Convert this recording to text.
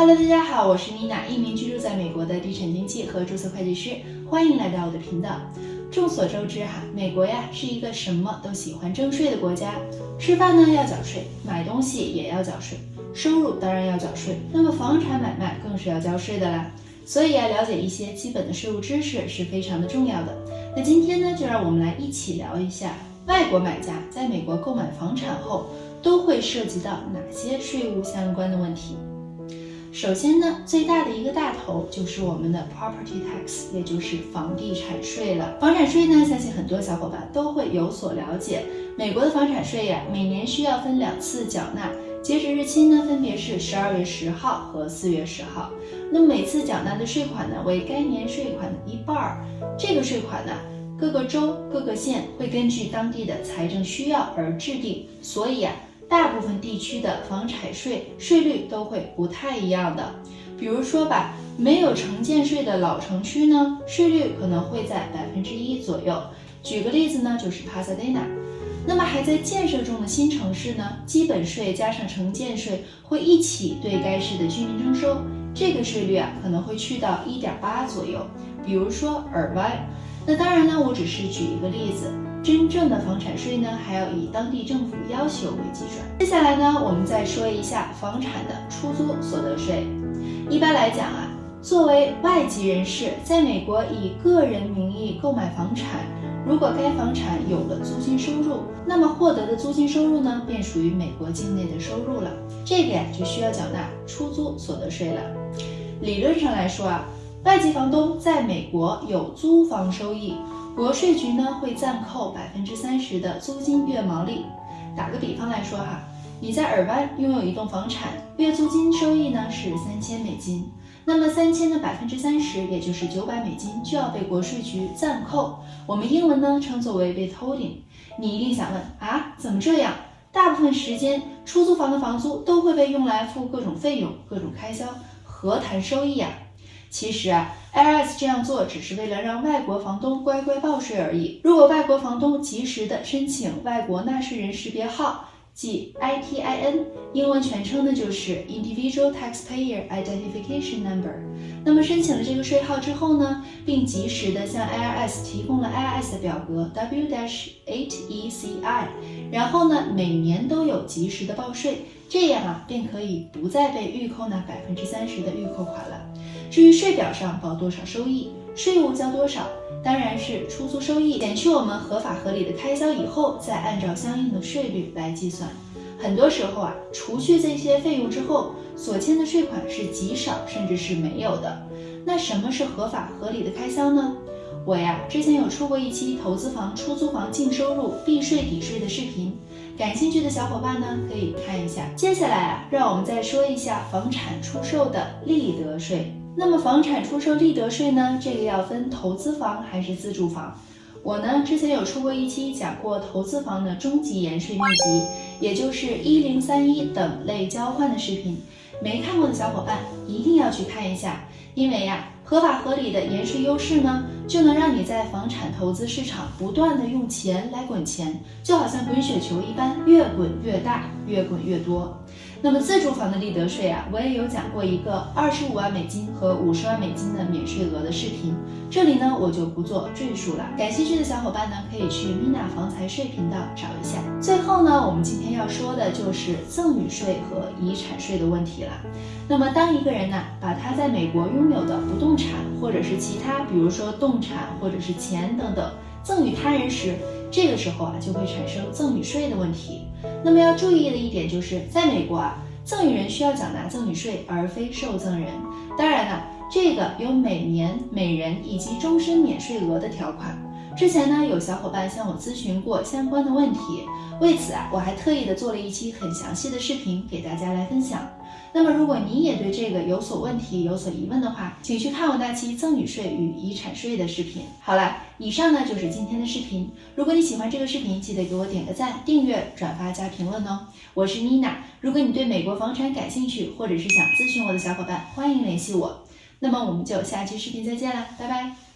Hello，大家好，我是妮娜，一名居住在美国的地产经纪和注册会计师，欢迎来到我的频道。众所周知哈，美国呀是一个什么都喜欢征税的国家，吃饭呢要缴税，买东西也要缴税，收入当然要缴税，那么房产买卖更是要交税的啦。所以啊，了解一些基本的税务知识是非常的重要的。那今天呢，就让我们来一起聊一下，外国买家在美国购买房产后都会涉及到哪些税务相关的问题。首先呢，最大的一个大头就是我们的 property tax，也就是房地产税了。房产税呢，相信很多小伙伴都会有所了解。美国的房产税呀，每年需要分两次缴纳，截止日期呢，分别是十二月十号和四月十号。那每次缴纳的税款呢，为该年税款的一半儿。这个税款呢，各个州、各个县会根据当地的财政需要而制定，所以啊。大部分地区的房产税税率都会不太一样的，比如说吧，没有城建税的老城区呢，税率可能会在百分之一左右。举个例子呢，就是帕萨迪纳。那么还在建设中的新城市呢，基本税加上城建税会一起对该市的居民征收，这个税率啊可能会去到一点八左右。比如说尔湾。那当然呢，我只是举一个例子。真正的房产税呢，还要以当地政府要求为基准。接下来呢，我们再说一下房产的出租所得税。一般来讲啊，作为外籍人士在美国以个人名义购买房产，如果该房产有了租金收入，那么获得的租金收入呢，便属于美国境内的收入了。这个呀，就需要缴纳出租所得税了。理论上来说啊，外籍房东在美国有租房收益。国税局呢会暂扣百分之三十的租金月毛利。打个比方来说哈，你在尔湾拥有一栋房产，月租金收益呢是三千美金，那么三千的百分之三十，也就是九百美金就要被国税局暂扣。我们英文呢称作为 withholding。你一定想问啊，怎么这样？大部分时间出租房的房租都会被用来付各种费用、各种开销，何谈收益啊？其实啊，IRS 这样做只是为了让外国房东乖乖报税而已。如果外国房东及时的申请外国纳税人识别号，即 ITIN，英文全称呢就是 Individual Taxpayer Identification Number。那么申请了这个税号之后呢，并及时的向 IRS 提供了 IRS 的表格 W-8ECI，然后呢，每年都有及时的报税，这样啊，便可以不再被预扣那百分之三十的预扣款了。至于税表上报多少收益，税务交多少，当然是出租收益减去我们合法合理的开销以后，再按照相应的税率来计算。很多时候啊，除去这些费用之后，所欠的税款是极少，甚至是没有的。那什么是合法合理的开销呢？我呀，之前有出过一期投资房、出租房净收入避税抵税的视频，感兴趣的小伙伴呢可以看一下。接下来啊，让我们再说一下房产出售的利得税。那么房产出售利得税呢？这个要分投资房还是自住房？我呢之前有出过一期讲过投资房的终极延税秘籍，也就是一零三一等类交换的视频，没看过的小伙伴一定要去看一下，因为呀，合法合理的延税优势呢，就能让你在房产投资市场不断的用钱来滚钱，就好像滚雪球一般，越滚越大，越滚越多。那么自住房的利得税啊，我也有讲过一个二十五万美金和五十万美金的免税额的视频，这里呢我就不做赘述了。感兴趣的小伙伴呢，可以去 Mina 房财税频道找一下。最后呢，我们今天要说的就是赠与税和遗产税的问题了。那么当一个人呢，把他在美国拥有的不动产产或者是其他，比如说动产或者是钱等等，赠与他人时，这个时候啊，就会产生赠与税的问题。那么要注意的一点就是，在美国啊，赠与人需要缴纳赠与税，而非受赠人。当然了，这个有每年每人以及终身免税额的条款。之前呢，有小伙伴向我咨询过相关的问题，为此啊，我还特意的做了一期很详细的视频给大家来分享。那么，如果你也对这个有所问题、有所疑问的话，请去看我那期赠与税与遗产税的视频。好了，以上呢就是今天的视频。如果你喜欢这个视频，记得给我点个赞、订阅、转发加评论哦。我是妮娜，如果你对美国房产感兴趣，或者是想咨询我的小伙伴，欢迎联系我。那么我们就下期视频再见了，拜拜。